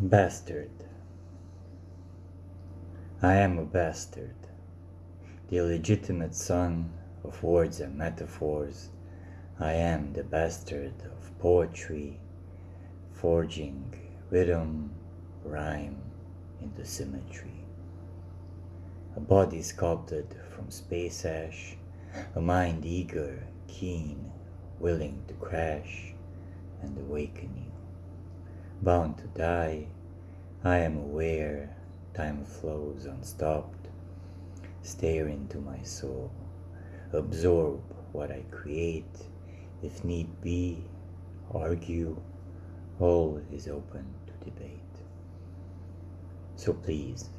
Bastard. I am a bastard, the illegitimate son of words and metaphors. I am the bastard of poetry, forging rhythm, rhyme into symmetry. A body sculpted from space ash, a mind eager, keen, willing to crash and awaken you bound to die. I am aware time flows unstopped. Stare into my soul, absorb what I create. If need be, argue, all is open to debate. So please,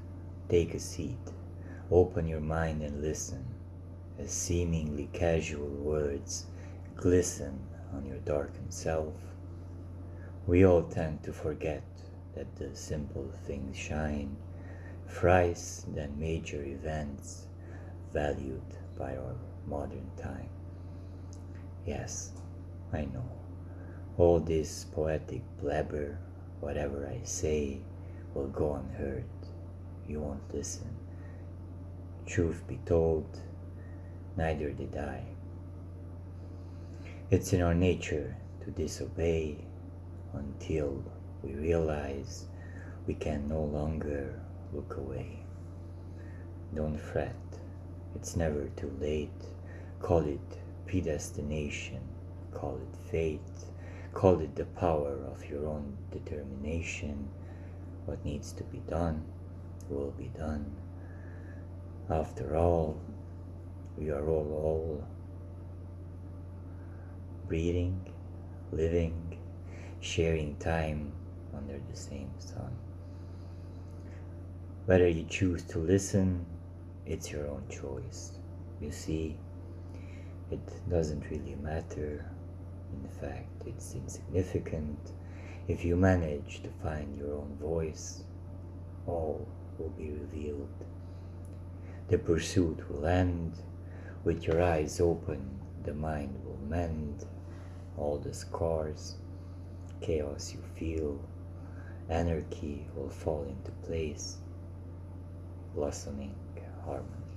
take a seat, open your mind and listen, as seemingly casual words glisten on your darkened self we all tend to forget that the simple things shine thrice than major events valued by our modern time. Yes, I know. All this poetic blabber, whatever I say, will go unheard. You won't listen. Truth be told, neither did I. It's in our nature to disobey until we realize we can no longer look away. Don't fret, it's never too late. Call it predestination, call it fate, call it the power of your own determination. What needs to be done will be done. After all, we are all all breathing, living, sharing time under the same sun. Whether you choose to listen, it's your own choice. You see, it doesn't really matter. In fact, it's insignificant. If you manage to find your own voice, all will be revealed. The pursuit will end. With your eyes open, the mind will mend all the scars chaos you feel, anarchy will fall into place, blossoming harmony.